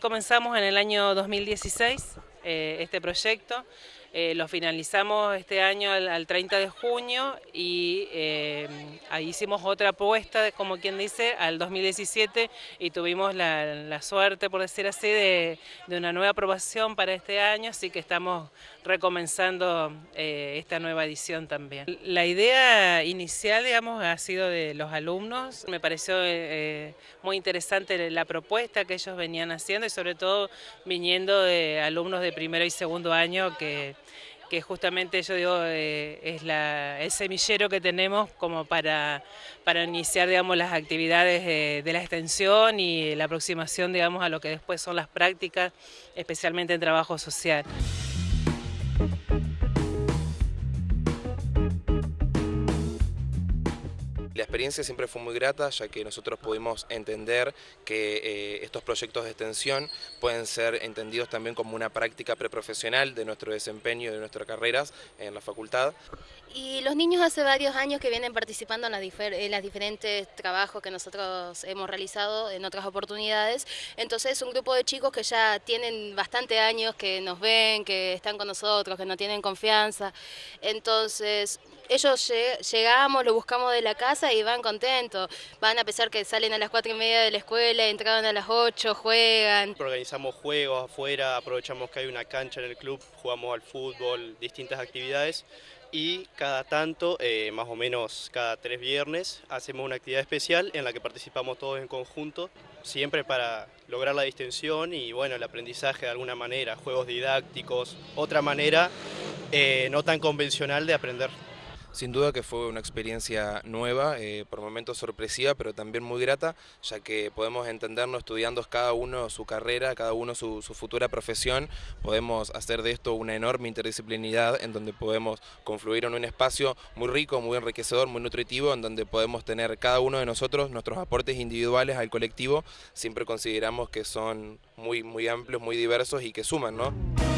Comenzamos en el año 2016 eh, este proyecto. Eh, lo finalizamos este año al, 30 de junio y eh, ahí hicimos otra apuesta, como quien dice, al 2017 y tuvimos la, suerte, por decir así, de, una nueva aprobación para este año, así que estamos recomenzando eh, esta nueva edición también. La idea inicial, digamos, ha sido de los alumnos. Me pareció muy interesante la propuesta que ellos venían haciendo y sobre todo viniendo de alumnos de primero y segundo año que que justamente yo digo eh, es el semillero que tenemos como para, para iniciar digamos, las actividades de la extensión y la aproximación digamos, a lo que después son las prácticas, especialmente en trabajo social. La experiencia siempre fue muy grata, ya que nosotros pudimos entender que eh, estos proyectos de extensión pueden ser entendidos también como una práctica preprofesional de nuestro desempeño y de nuestras carreras en la facultad. Y los niños hace varios años que vienen participando en, los diferentes trabajos que nosotros hemos realizado en otras oportunidades, entonces es un grupo de chicos que ya tienen bastante años, que nos ven, que están con nosotros, que no tienen confianza, entonces ellos llegamos, lo buscamos de la casa y van contentos. Van a pesar que salen a las cuatro y media de la escuela, entraban a las 8, juegan. Organizamos juegos afuera, aprovechamos que hay una cancha en el club, jugamos al fútbol, distintas actividades y cada tanto, eh, más o menos cada tres viernes, hacemos una actividad especial en la que participamos todos en conjunto, siempre para lograr la distensión y bueno, el aprendizaje de alguna manera, juegos didácticos, otra manera eh, no tan convencional de aprender. Sin duda que fue una experiencia nueva, eh, por momentos sorpresiva, pero también muy grata, ya que podemos entendernos estudiando cada uno su carrera, cada uno su, futura profesión, podemos hacer de esto una enorme interdisciplinidad en donde podemos confluir en un espacio muy rico, muy enriquecedor, muy nutritivo, en donde podemos tener cada uno de nosotros nuestros aportes individuales al colectivo, siempre consideramos que son muy, muy amplios, muy diversos y que suman, ¿no?